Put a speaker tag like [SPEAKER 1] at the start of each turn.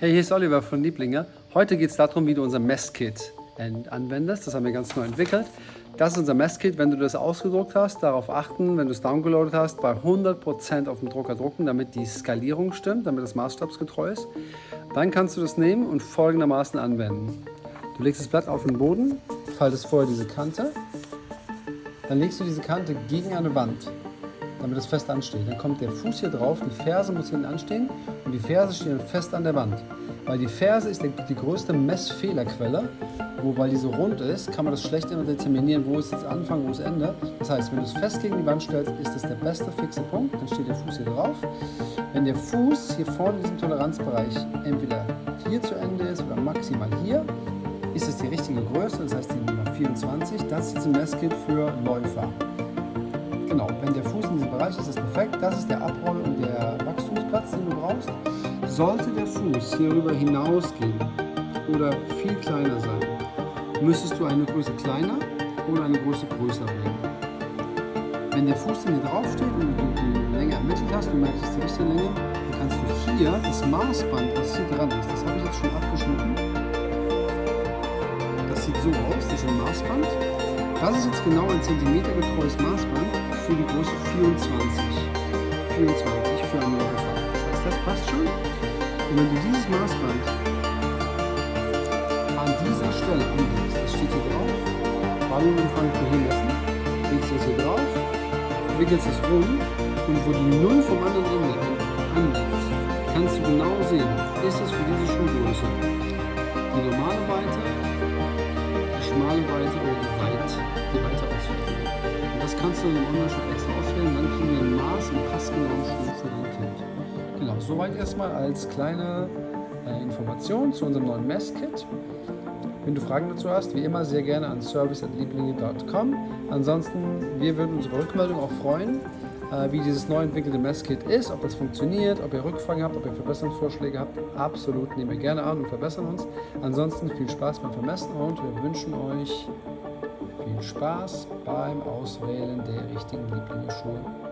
[SPEAKER 1] Hey, hier ist Oliver von Lieblinge. Heute geht es darum, wie du unser Messkit anwendest. Das haben wir ganz neu entwickelt. Das ist unser Messkit. Wenn du das ausgedruckt hast, darauf achten, wenn du es downgeloadet hast, bei 100% auf dem Drucker drucken, damit die Skalierung stimmt, damit es maßstabsgetreu ist. Dann kannst du das nehmen und folgendermaßen anwenden. Du legst das Blatt auf den Boden, faltest vorher diese Kante, dann legst du diese Kante gegen eine Wand damit es fest ansteht. Dann kommt der Fuß hier drauf, die Ferse muss hinten anstehen und die Ferse stehen fest an der Wand. Weil die Ferse ist die, größte Messfehlerquelle, wo, weil die so rund ist, kann man das schlecht immer determinieren, wo ist jetzt Anfang, wo ist Ende. Das heißt, wenn du es fest gegen die Wand stellst, ist das der beste fixe Punkt, dann steht der Fuß hier drauf. Wenn der Fuß hier vorne in diesem Toleranzbereich entweder hier zu Ende ist oder maximal hier, ist es die richtige Größe, das heißt die Nummer 24. Das ist ein Messkit für Läufer. Genau, wenn der Fuß Bereich ist, perfekt. Das ist der Abroll- und der Wachstumsplatz, den du brauchst. Sollte der Fuß hierüber hinausgehen oder viel kleiner sein, müsstest du eine Größe kleiner oder eine Größe größer bringen. Wenn der Fuß dann hier drauf steht und du die Länge ermittelt hast, du merkst, es die richtige Länge, dann kannst du hier das Maßband, was hier dran ist, das habe ich jetzt schon abgeschnitten. Das sieht so aus, das ist ein Maßband. Das ist jetzt genau ein Zentimeter getreues Maßband für die Größe 24. 24 für einen Läufer. Das heißt, das passt schon. Und wenn du dieses Maßband an dieser Stelle anlegst, das steht hier drauf, Ballonumfang für hier messen, legst das hier drauf, wickelst es rum und wo die Null vom anderen Ende anliegt, kannst du genau sehen, ist es für diese Schuhgröße die normale Weite, die schmale Weite oder die, weit, die weite kannst du im Online-Shop extra auswählen, dann kriegen wir ein Maß und passgenauen Schuh für dein Kind. Genau, soweit erstmal als kleine äh, Information zu unserem neuen Messkit. Wenn du Fragen dazu hast, wie immer sehr gerne an service.lieblinge.com. Ansonsten, wir würden uns über Rückmeldung auch freuen, äh, wie dieses neu entwickelte Messkit ist, ob es funktioniert, ob ihr Rückfragen habt, ob ihr Verbesserungsvorschläge habt. Absolut nehmen wir gerne an und verbessern uns. Ansonsten viel Spaß beim Vermessen und wir wünschen euch viel Spaß beim Auswählen der richtigen Lieblingsschuhe.